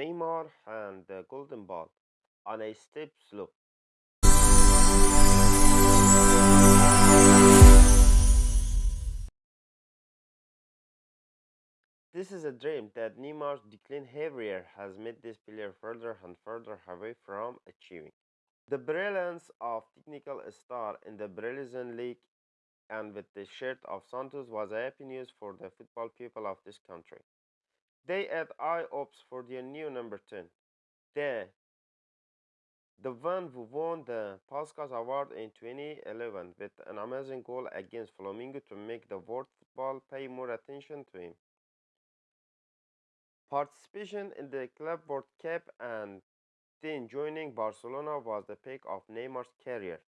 Neymar and the golden ball on a steep slope. This is a dream that Neymar's decline every has made this player further and further away from achieving. The brilliance of technical star in the Brazilian league and with the shirt of Santos was a happy news for the football people of this country. They had high hopes for their new number 10. The, one who won the Puskas Award in 2011 with an amazing goal against Flamengo to make the world football pay more attention to him. Participation in the Club World Cup and then joining Barcelona was the peak of Neymar's career.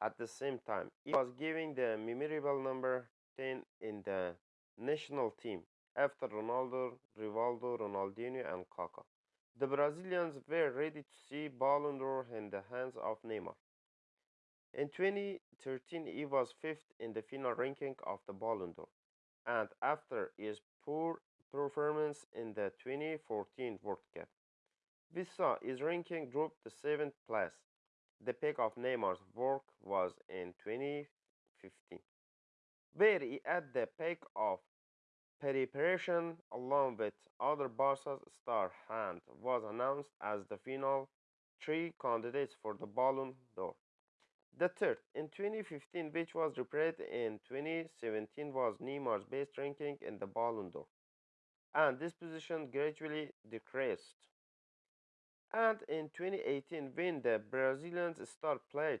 At the same time, he was given the memorable number 10 in the national team after Ronaldo, Rivaldo, Ronaldinho and Kaká. The Brazilians were ready to see Ballon d'Or in the hands of Neymar. In 2013, he was fifth in the final ranking of the Ballon d'Or, and after his poor performance in the 2014 World Cup, we saw his ranking drop to seventh place. The peak of Neymar's work was in 2015, where he had the peak of preparation along with other Barca's star and was announced as the final three candidates for the Ballon d'Or. The third, in 2015, which was repeated in 2017, was Neymar's best ranking in the Ballon d'Or, and this position gradually decreased. And in 2018, when the Brazilian star played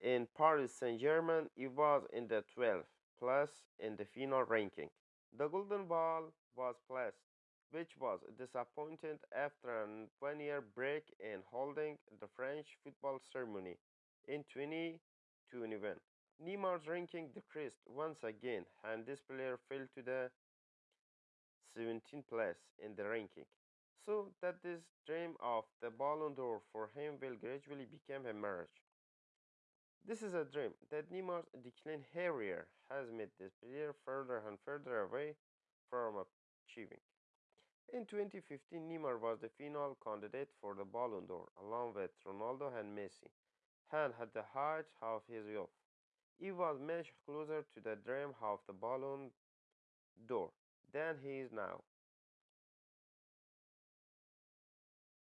in Paris Saint-Germain, he was in the 12th place in the final ranking. The Golden Ball was placed, which was disappointed after a one-year break in holding the French football ceremony in 2021. Neymar's ranking decreased once again, and this player fell to the 17th place in the ranking. So that this dream of the Ballon d'Or for him will gradually become a marriage. This is a dream that Neymar's decline career has made this player further and further away from achieving. In 2015, Neymar was the final candidate for the Ballon d'Or, along with Ronaldo and Messi, and at the height of his youth. He was much closer to the dream of the Ballon d'Or than he is now.